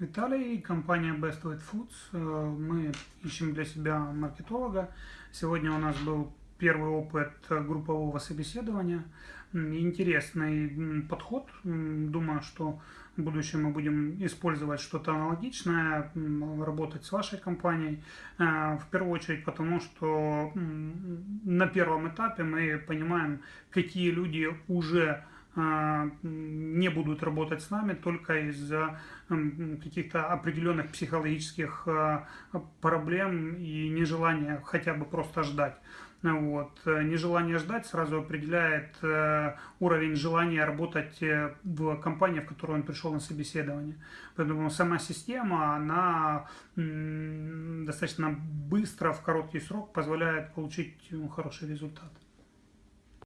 Виталий, компания Best Weight Foods. Э, мы ищем для себя маркетолога. Сегодня у нас был первый опыт группового собеседования. Интересный подход. Думаю, что в будущем мы будем использовать что-то аналогичное, работать с вашей компанией. Э, в первую очередь потому, что на первом этапе мы понимаем, какие люди уже а, не будут работать с нами только из-за каких-то определенных психологических а, проблем и нежелания хотя бы просто ждать. Вот. Нежелание ждать сразу определяет э, уровень желания работать э, в компании, в которую он пришел на собеседование. Поэтому сама система, она достаточно быстро, в короткий срок позволяет получить хороший результат.